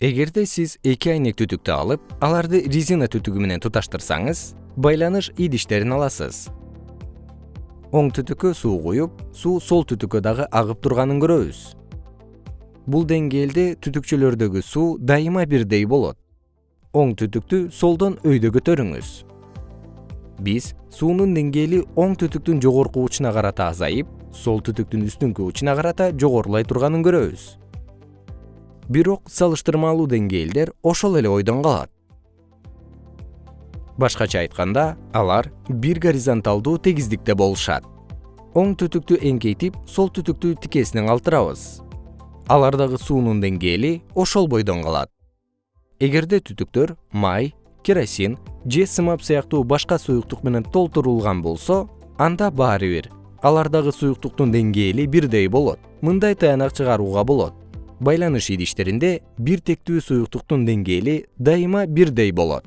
эгерде сиз эки айнек түтүктү алып аларды резина түтүгү менен туташтырсаңыз байланыш идиштерин аласыз. Оң түтүккө суу куюп суу сол түтүккө дагы агып турганын көрөбүз. Бул деңгээлде түтүкчөлөрдөгү суу дайыма бирдей болот. Оң түтүктү солдон өйдө көтөрүңүз биз суунун деңгээли оң түтүктүн жогорку учуна карата азайып сол түтүктүн үстүңкү учуна карата жогорулай турганын көрөбүз бирок салыштырмалуу деңгээлдер ошол эле ойдон калат. Башкача айтканда алар бир горизонталдуу тегиздикте болушат. Оң түтүктү эңкейтип сол түтүктү тикесине калтырабыз. Алардагы суунун деңгээли ошол бойдон калат. Эгерде түтүктөр май керосин же сымап сыяктуу башка суюктук менен толтурулган болсо анда баары бир алардагы суюктуктун деңгээли бирдей болот. Мындай тыянак чыгарууга болот байланыш идиштеринде бир тектүү суюктуктун деңгээли дайыма бирдей болот